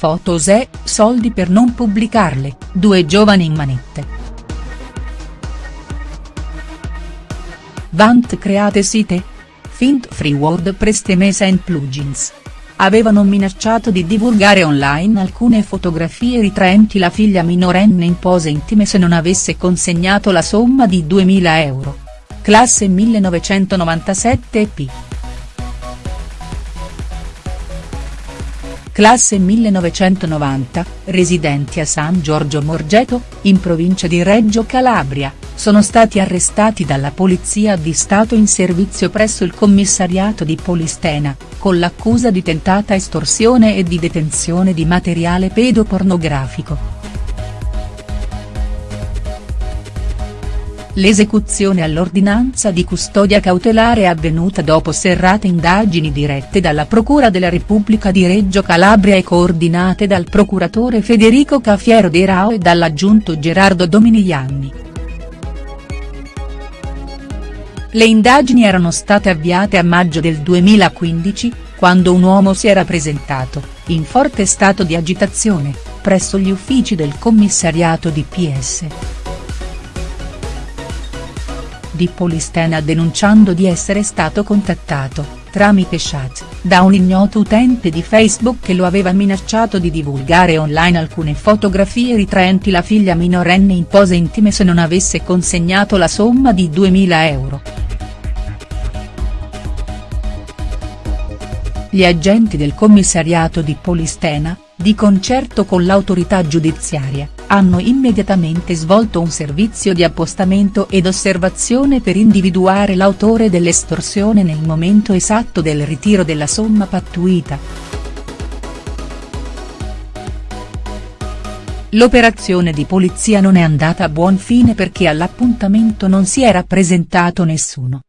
fotos e, soldi per non pubblicarle, due giovani in manette. Vant create site? Fint free WordPress Temesa and plugins avevano minacciato di divulgare online alcune fotografie ritraenti la figlia minorenne in pose intime se non avesse consegnato la somma di 2000 euro. Classe 1997 p. Classe 1990, residenti a San Giorgio Morgeto, in provincia di Reggio Calabria, sono stati arrestati dalla Polizia di Stato in servizio presso il commissariato di Polistena, con l'accusa di tentata estorsione e di detenzione di materiale pedopornografico. L'esecuzione all'ordinanza di custodia cautelare è avvenuta dopo serrate indagini dirette dalla Procura della Repubblica di Reggio Calabria e coordinate dal procuratore Federico Cafiero De Rao e dall'aggiunto Gerardo Dominigliani. Le indagini erano state avviate a maggio del 2015, quando un uomo si era presentato, in forte stato di agitazione, presso gli uffici del commissariato di PS di Polistena denunciando di essere stato contattato, tramite chat, da un ignoto utente di Facebook che lo aveva minacciato di divulgare online alcune fotografie ritraenti la figlia minorenne in pose intime se non avesse consegnato la somma di 2000 euro. Gli agenti del commissariato di Polistena, di concerto con l'autorità giudiziaria, hanno immediatamente svolto un servizio di appostamento ed osservazione per individuare l'autore dell'estorsione nel momento esatto del ritiro della somma pattuita. L'operazione di polizia non è andata a buon fine perché all'appuntamento non si era presentato nessuno.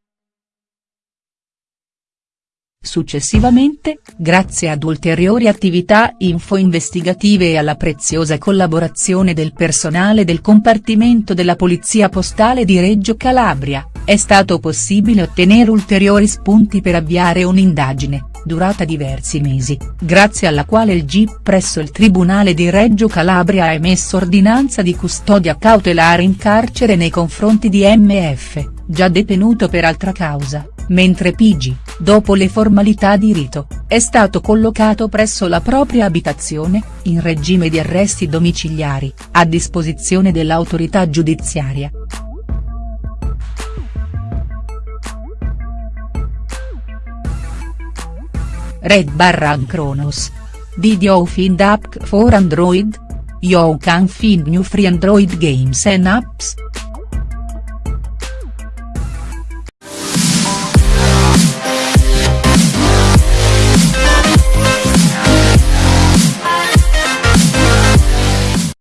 Successivamente, grazie ad ulteriori attività info-investigative e alla preziosa collaborazione del personale del compartimento della Polizia Postale di Reggio Calabria, è stato possibile ottenere ulteriori spunti per avviare un'indagine, durata diversi mesi, grazie alla quale il GIP presso il Tribunale di Reggio Calabria ha emesso ordinanza di custodia cautelare in carcere nei confronti di MF, già detenuto per altra causa mentre Pigi, dopo le formalità di rito, è stato collocato presso la propria abitazione, in regime di arresti domiciliari, a disposizione dell'autorità giudiziaria. Red Barran Chronos. Did you find app for Android? You can find new free Android games and apps.